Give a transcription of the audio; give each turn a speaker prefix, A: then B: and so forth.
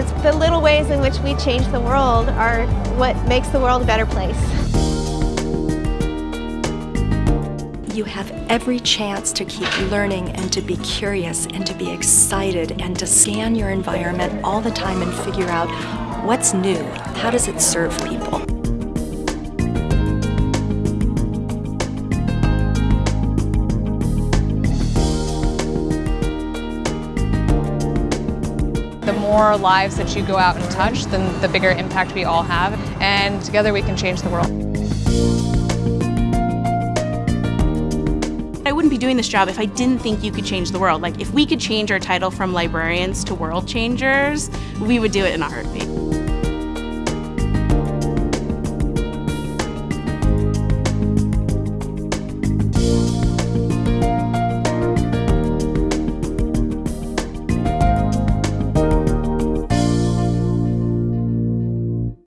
A: The little ways in which we change the world are what makes the world a better place.
B: You have every chance to keep learning and to be curious and to be excited and to scan your environment all the time and figure out what's new, how does it serve people.
C: The more lives that you go out and touch, then the bigger impact we all have, and together we can change the world.
D: I wouldn't be doing this job if I didn't think you could change the world. Like, if we could change our title from librarians to world changers, we would do it in a heartbeat.